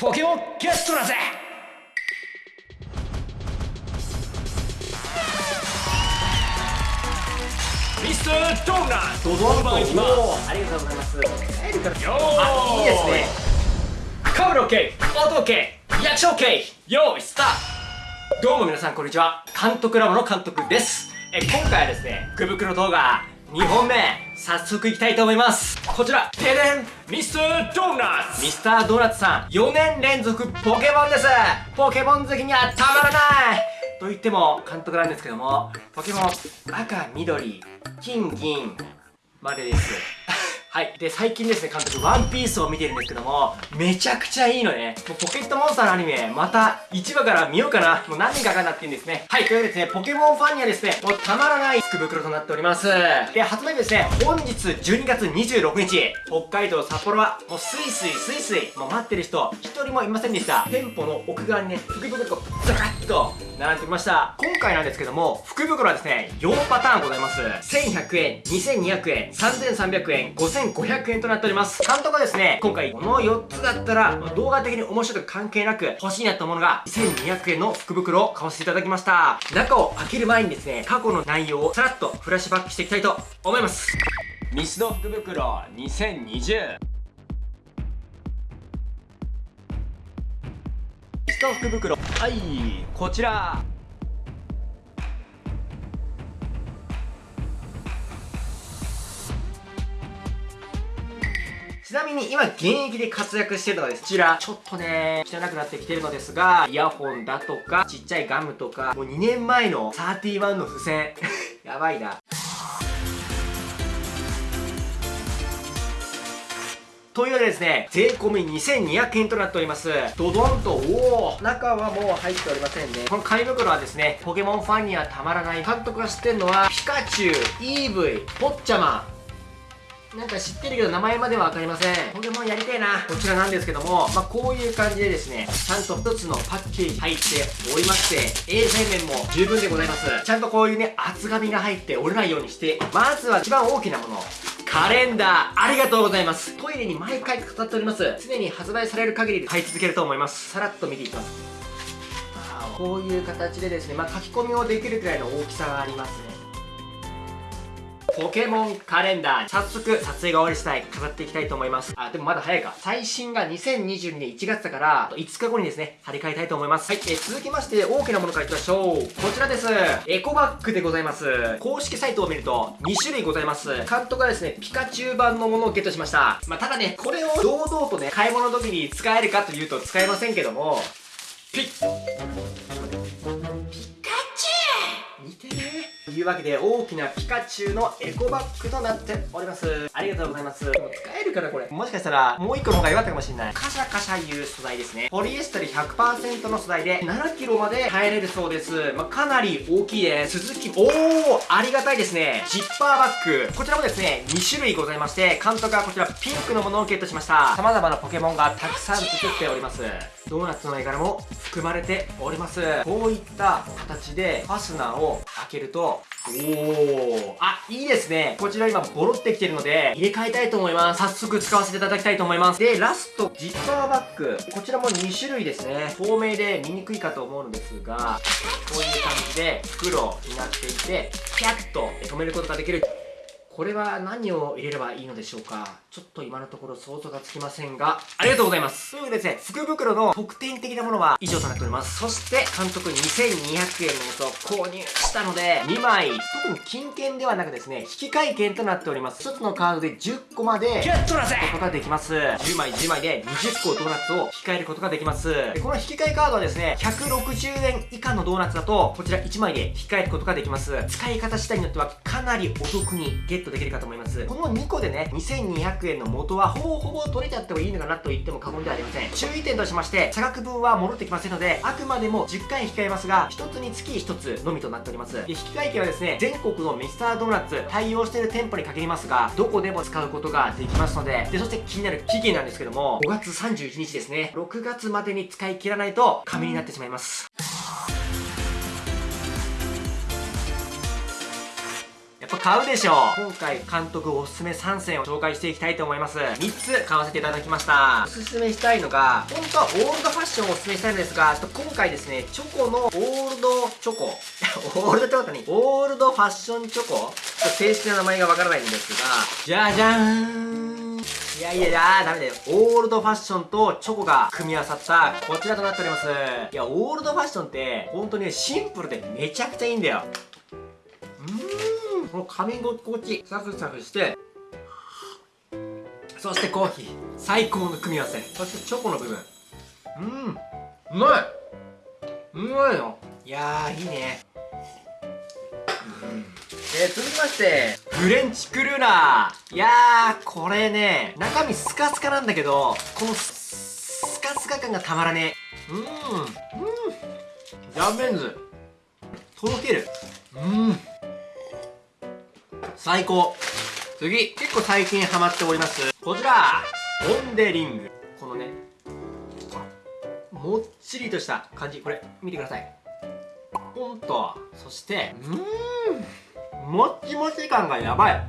ポケモンゲットだぜ！ミスタードーナツドドンとお願いしますありがとうございます。帰るからよーあいいですね。カブロ OK 音 OK 役所 OK よーいスタート。どうも皆さんこんにちは。監督ラボの監督です。え今回はですね福袋動画2本目早速いきたいと思います。こちら。てれんミスタードーナツ。ミスタードーナツさん。4年連続ポケモンです。ポケモン好きにはたまらない。と言っても監督なんですけどもポケモン赤緑金銀までですはい。で、最近ですね、監督、ワンピースを見てるんですけども、めちゃくちゃいいのね。もうポケットモンスターのアニメ、また1話から見ようかな。もう何年かかなっていうんですね。はい。というわけでですね、ポケモンファンにはですね、もうたまらない福袋となっております。で、発売日ですね、本日12月26日、北海道札幌は、もうスイスイスイスイ、もう待ってる人、一人もいませんでした。店舗の奥側にね、福袋がずらっと並んできました。今回なんですけども、福袋はですね、4パターンございます。1100円、2200円、3300円、5500円となっております。監督はですね、今回この4つだったら、動画的に面白いとか関係なく欲しいなったものが、1200円の福袋を買わせていただきました。中を開ける前にですね、過去の内容をさらっとフラッシュバックしていきたいと思います。ミスド福袋2020ミスト福袋。はいこちらちなみに今現役で活躍してるのがですこちらちょっとね汚くなってきてるのですがイヤホンだとかちっちゃいガムとかもう2年前の31の付箋 やばいなというわけでですね、税込み2200円となっております。ドドンと、おお中はもう入っておりませんね。この紙袋はですね、ポケモンファンにはたまらない。監督が知ってるのは、ピカチュウ、イーブイ、ポッチャマン、なんか知ってるけど名前までは分かりません。ポケモンやりたいな。こちらなんですけども、まあ、こういう感じでですね、ちゃんと一つのパッケージ入っておりまして、衛生面も十分でございます。ちゃんとこういうね、厚紙が入って折れないようにして、まずは一番大きなもの。カレンダー、ありがとうございます。トイレに毎回飾っております。常に発売される限り買い続けると思います。さらっと見ていきます。こういう形でですね、まあ、書き込みをできるくらいの大きさがありますね。ポケモンカレンダー早速撮影が終わり次第飾っていきたいと思います。あでもまだ早いか。最新が2022年1月だから5日後にですね張り替えたいと思います。はい、えー続きまして大きなものからいきましょう。こちらです。エコバッグでございます。公式サイトを見ると2種類ございます。監督はですねピカチュウ版のものをゲットしました。まあただねこれを堂々とね買い物の時に使えるかというと使えませんけどもピッ。いうわけで大きなピカチュウのエコバッグとなっております。ありがとうございます。もう使えるかなこれ。もしかしたらもう一個の方が良かったかもしれない。カシャカシャいう素材ですね。ポリエステル100%の素材で 7kg まで耐えれるそうです、まあ、かなり大きいです。鈴木おおありがたいですね。ジッパーバッグ。こちらもですね2種類ございまして監督はこちらピンクのものをゲットしました。様々なポケモンがたくさん映っておりますドーナツの絵柄も含まれております。こういった形でファスナーを開けるとおおあいいですね。こちら今ボロってきてるので入れ替えたいと思います。早速使わせていただきたいと思います。でラストジッパーバッグ。こちらも2種類ですね。透明で見にくいかと思うのですがこういう感じで袋になっていてピャッと止めることができる。これは何を入れればいいのでしょうか？ちょっと今のところ想像がつきませんが、ありがとうございます。というわけでですね、福袋の特典的なものは以上となっております。そして、監督2200円のやつを購入したので、2枚、特に金券ではなくですね、引換券となっております。1つのカードで10個までゲットだぜことができます10枚10枚で20個ドーナツを引き換えることができますでこの引き換えカードはですね160円以下のドーナツだとこちら1枚で引き換えることができます使い方次第によってはかなりお得にゲットできるかと思います。この2個でね2200円の元はほぼほぼ取れちゃってもいいのかなと言っても過言ではありません。注意点としまして差額分は戻ってきませんのであくまでも10回引き換えますが1つにつき1つのみとなっております。で引き換え券はですね全国のミスタードーナツ対応している店舗に限りますがどこでも使うことができますのででそして気になる期限なんですけども5月31日ですね。6月までに使い切らないと紙になってしまいます。買うでしょう。今回監督おすすめ3選を紹介していきたいと思います。3つ買わせていただきました。おすすめしたいのが本当はオールドファッションをおすすめしたいんですがちょっと今回ですねチョコのオールドチョコ。オールドって何オールドファッションチョコ？ちょっと正式な名前がわからないんですが。じゃじゃーん。いやいやいやダメだよ。オールドファッションとチョコが組み合わさったこちらとなっております。いや、オールドファッションって本当にシンプルでめちゃくちゃいいんだよ。この噛み心地、サクサクして、そしてコーヒー、最高の組み合わせ。そしてチョコの部分。うん、うまいうまいよ。いやー、いいね。えー、続きまして、フレンチクルーラー。いやー、これね、中身スカスカなんだけど、このススカスカ感がたまらねえ。うん、うん。ジャンベンズ。とろける。うん。最高。次、結構最近ハマっております。こちら、ポンデリング。このね、もっちりとした感じ。これ、見てください。ポンと、そして、うーん。もっちもち感がやばい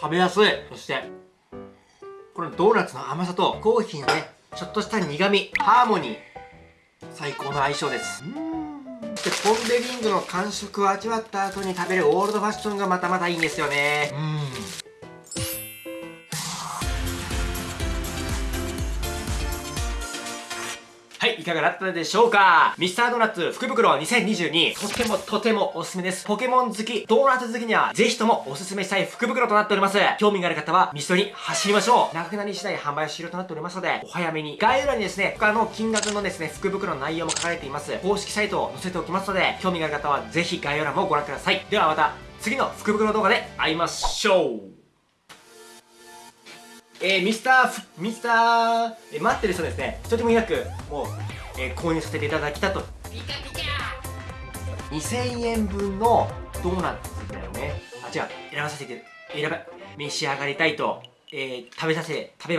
食べやすいそしてこのドーナツの甘さとコーヒーのねちょっとした苦味ハーモニー最高の相性ですうんでポン・デ・リングの感触を味わった後に食べるオールドファッションがまたまたいいんですよね。うん。い、かがだったでしょうか？ミスタードーナツ福袋2022とてもとてもおすすめです。ポケモン好き、ドーナツ好きにはぜひともおすすめしたい福袋となっております。興味がある方はミストに走りましょう。長くなり次第販売終了となっておりますので、お早めに。概要欄にですね、他の金額のですね、福袋の内容も書かれています。公式サイトを載せておきますので、興味がある方はぜひ概要欄もご覧ください。ではまた次の福袋動画で会いましょうえー、ミスター、ミスター、えー待ってる人ですね、一人もいなく、もう、えー購入させていただきたと。2000円分のドーナツだよね。あ、違う、選ばさせて、選ば、召し上がりたいと、えー食べさせ、食べま